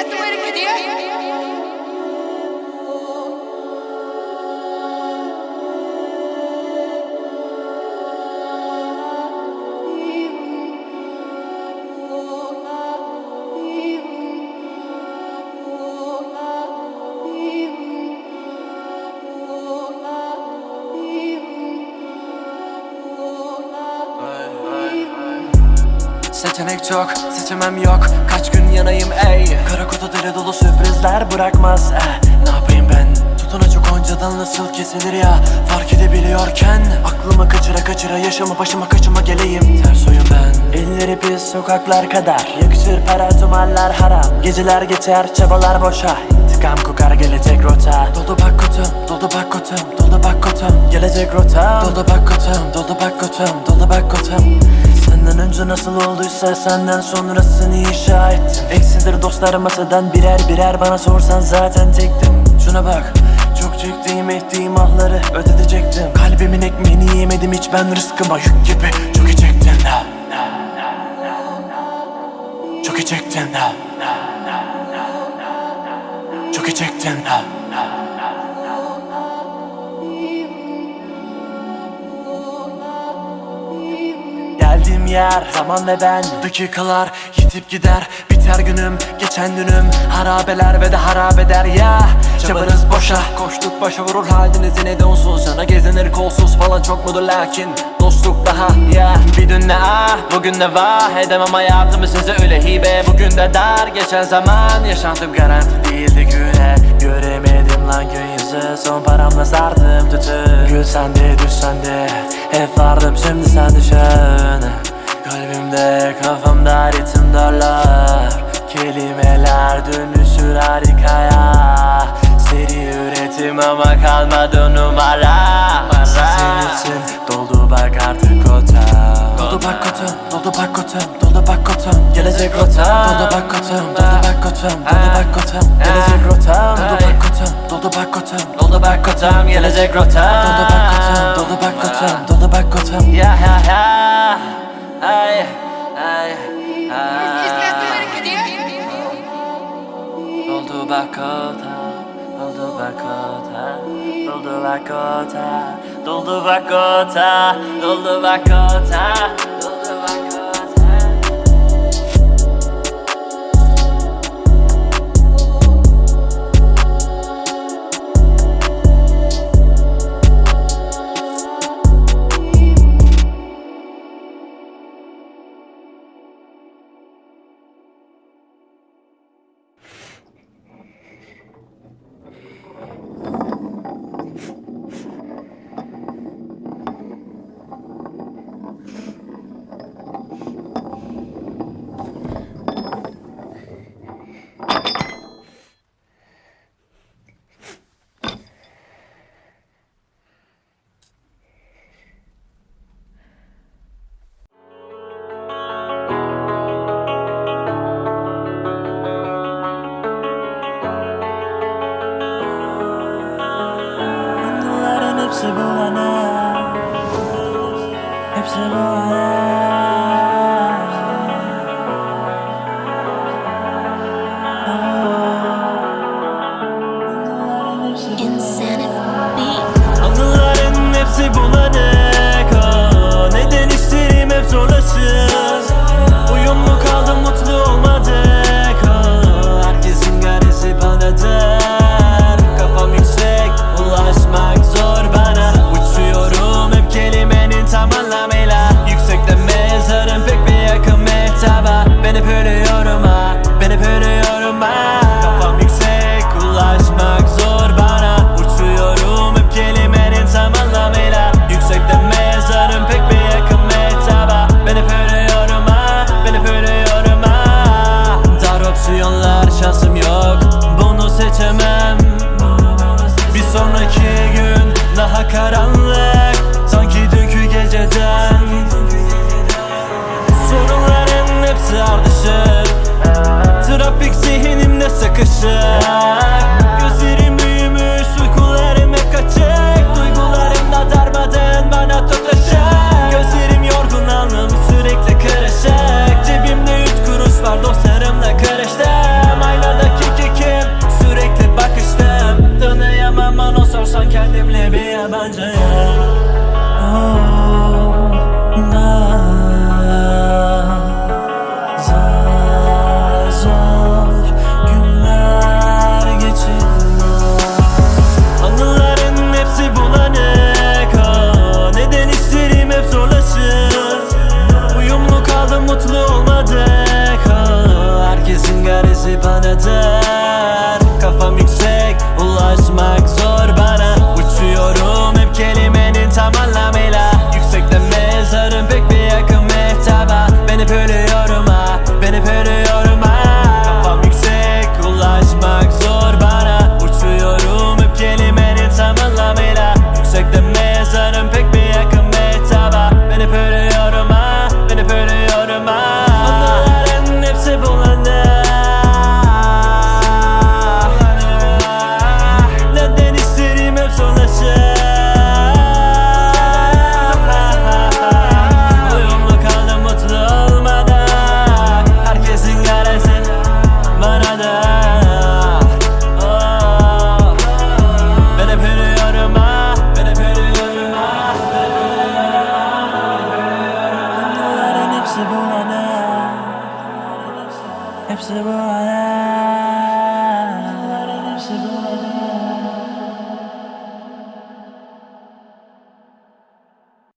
कहते हो मेरे किदिया Seçenek çok, seçemem yok. Kaç gün yanayım ey. Kara kutu deli dolu sürprizler bırakmaz eh. Ne yapayım ben? Tutunacak oncadan nasıl kesilir ya? Fark edebiliyorken Aklımı kaçıra kaçıra yaşamı başıma kaçıma geleyim. Ters oyun ben. Elleri pis sokaklar kadar. Yakışır para tumaller haram. Geceler geçer çabalar boşa. İntikam kokar gelecek rota. Doldu bak kutum, doldu bak kutum, doldu bak kutum Gelecek rota. Doldu bak kutum, doldu bak kutum, doldu bak kutum Senden önce nasıl olduysa senden sonrasını inşa ettim. Eksidir dostlarım masadan birer birer bana sorsan zaten çektim Şuna bak çok çektiğim ettiğim ahları ödetecektim. Kalbimin ekmeğini yemedim hiç ben rızkıma yük gibi Çok iyi çektin ha Çok iyi çektin ha Çok iyi çektin ha Geldiğim yer, zaman ve ben Dakikalar yitip gider. Biter günüm, geçen dünüm Harabeler ve de harabeder ya Çabanız boşa. Koştuk başa vurur halinizin ne donsuz Cana gezinir kolsuz falan çok mudur lakin Dostluk daha ya Bir dün ne ah bugün ne var Edemem hayatımı size öyle hibe. Bugün de dar geçen zaman Yaşantım garanti değildi güne. Göremedim lan gün yüzü Son paramla sardım tütü Gül sende düş sende Hep vardım şimdi sen düşün Kalbimde kafamda ritim darlar. Kelimeler dönüşür harikaya. Seri üretim ama kalmadı numara İçin doldu bak artık kota Doldu bak kotum, doldu bak kotum, doldu bak kotum Gelecek rota Doldu bak kotum, doldu bak kotum, doldu bak kotum Gelecek rota Doldu bak kotum, doldu bak kotum, doldu bak kotum Gelecek rota Doldu bak kotum, doldu bak kotum, doldu bak kotum Ya ya ya Ay ay ay to get here? Doldu doldu bakota, doldu bakota, doldu bakota, doldu bakota, hepsi bu Hepsi Percocet Hepsi bu hayal